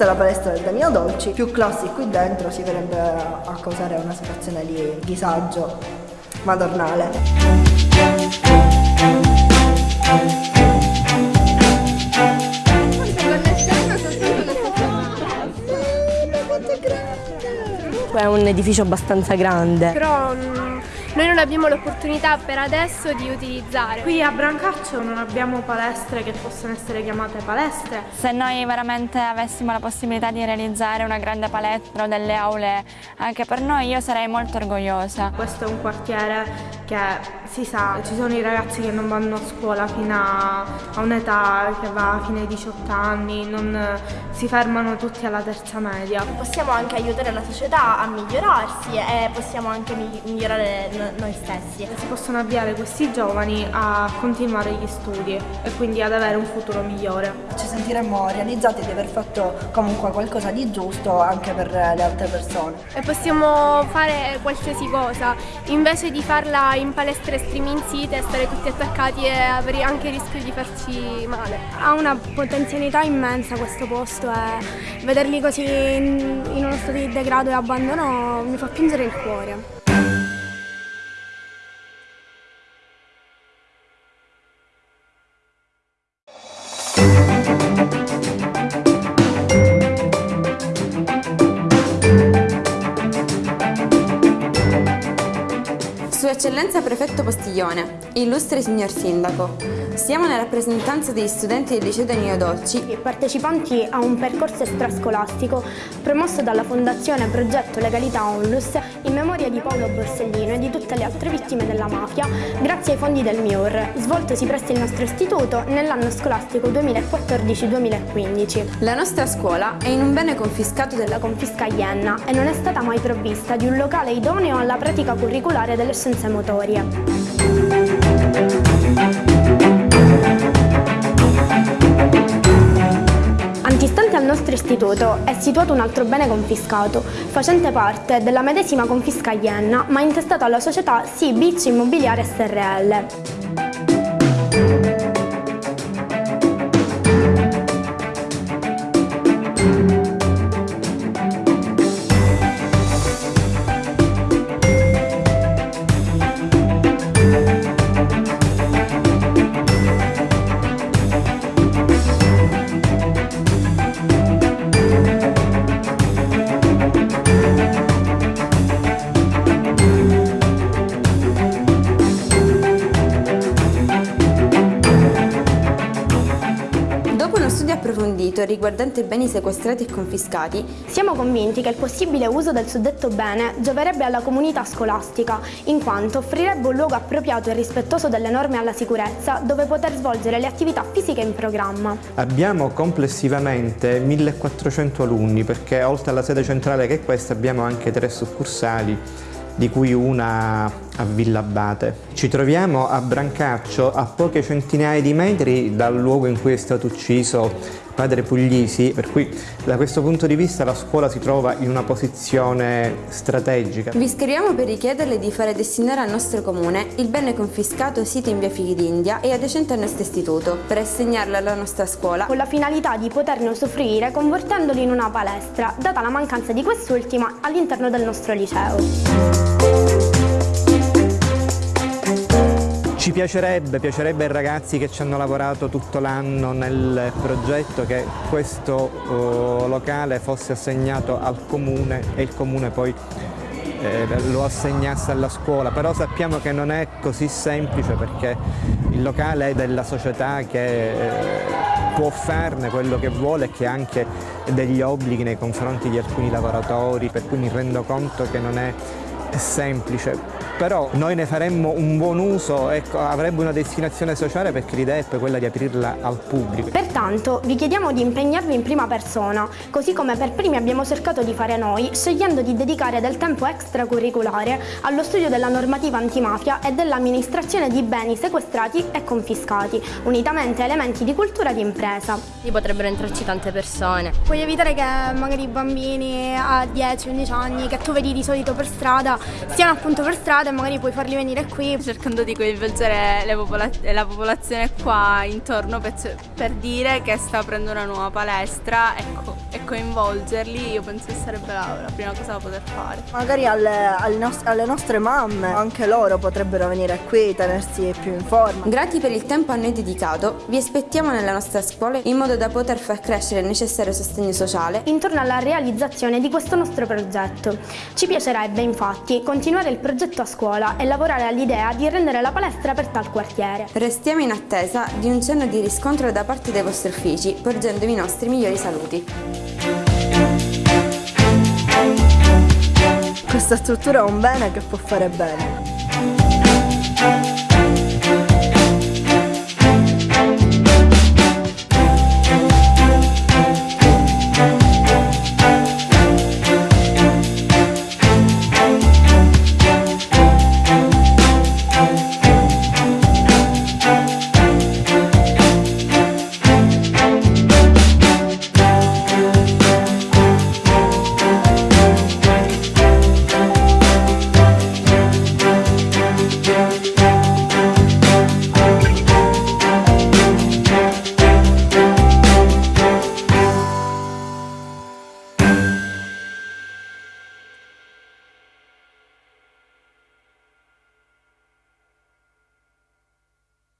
Questa è la palestra del Danilo Dolci, più classi qui dentro si verrebbe a causare una situazione di disagio madornale. È un edificio abbastanza grande. Però mm, noi non abbiamo l'opportunità per adesso di utilizzare. Qui a Brancaccio non abbiamo palestre che possono essere chiamate palestre. Se noi veramente avessimo la possibilità di realizzare una grande palestra o delle aule anche per noi, io sarei molto orgogliosa. Questo è un quartiere che si sa, ci sono i ragazzi che non vanno a scuola fino a, a un'età che va fino ai 18 anni, non, si fermano tutti alla terza media. Possiamo anche aiutare la società a migliorarsi e possiamo anche migliorare noi stessi. Si possono avviare questi giovani a continuare gli studi e quindi ad avere un futuro migliore. Ci sentiremmo realizzati di aver fatto comunque qualcosa di giusto anche per le altre persone. E possiamo fare qualsiasi cosa, invece di farla in palestre striminzite, stare tutti attaccati e avere anche il rischio di farci male. Ha una potenzialità immensa questo posto e vederli così in, in uno stato di degrado e abbandono mi fa piangere il cuore. Sua Eccellenza Prefetto Postiglione, illustre signor Sindaco, siamo nella rappresentanza degli studenti del liceo Danilo Dolci partecipanti a un percorso extrascolastico promosso dalla Fondazione Progetto Legalità Onlus in memoria di Paolo Borsellino e di tutte le altre vittime della mafia grazie ai fondi del MIUR, svoltosi presso il nostro istituto nell'anno scolastico 2014-2015. La nostra scuola è in un bene confiscato della confisca Ienna e non è stata mai provvista di un locale idoneo alla pratica curriculare delle scienze scienze motorie. Antistante al nostro istituto è situato un altro bene confiscato, facente parte della medesima confisca Ienna, ma intestato alla società Beach Immobiliare SRL. Approfondito riguardante beni sequestrati e confiscati, siamo convinti che il possibile uso del suddetto bene gioverebbe alla comunità scolastica, in quanto offrirebbe un luogo appropriato e rispettoso delle norme alla sicurezza dove poter svolgere le attività fisiche in programma. Abbiamo complessivamente 1400 alunni perché oltre alla sede centrale che è questa abbiamo anche tre succursali di cui una a Villa Abate. Ci troviamo a Brancaccio, a poche centinaia di metri dal luogo in cui è stato ucciso padre Puglisi, per cui da questo punto di vista la scuola si trova in una posizione strategica. Vi scriviamo per richiederle di fare destinare al nostro comune il bene confiscato sito in via Figli d'India e adiacente al nostro istituto, per assegnarlo alla nostra scuola con la finalità di poterne usufruire convertendolo in una palestra, data la mancanza di quest'ultima all'interno del nostro liceo. Ci piacerebbe, piacerebbe ai ragazzi che ci hanno lavorato tutto l'anno nel progetto che questo uh, locale fosse assegnato al comune e il comune poi eh, lo assegnasse alla scuola, però sappiamo che non è così semplice perché il locale è della società che eh, può farne quello che vuole e che ha anche degli obblighi nei confronti di alcuni lavoratori, per cui mi rendo conto che non è semplice però noi ne faremmo un buon uso, ecco, avrebbe una destinazione sociale perché l'idea è poi quella di aprirla al pubblico. Pertanto vi chiediamo di impegnarvi in prima persona, così come per primi abbiamo cercato di fare noi, scegliendo di dedicare del tempo extracurriculare allo studio della normativa antimafia e dell'amministrazione di beni sequestrati e confiscati, unitamente a elementi di cultura di impresa. Lì potrebbero entrarci tante persone. Puoi evitare che magari i bambini a 10-11 anni che tu vedi di solito per strada stiano appunto per strada e magari puoi farli venire qui. Cercando di coinvolgere popola- la popolazione qua intorno per, per, dire che sta aprendo una nuova palestra ecco, e coinvolgerli, io penso che sarebbe la, la prima cosa da poter fare. Magari alle, alle, nost- alle nostre mamme, anche loro potrebbero venire qui, tenersi più in forma. Grati per il tempo a noi dedicato, vi aspettiamo nella nostra scuola in modo da poter far crescere il necessario sostegno sociale intorno alla realizzazione di questo nostro progetto. Ci piacerebbe infatti continuare il progetto a scuola e lavorare all'idea di rendere la palestra aperta al quartiere. Restiamo in attesa di un cenno di riscontro da parte dei vostri uffici, porgendovi i nostri migliori saluti. Questa struttura è un bene che può fare bene.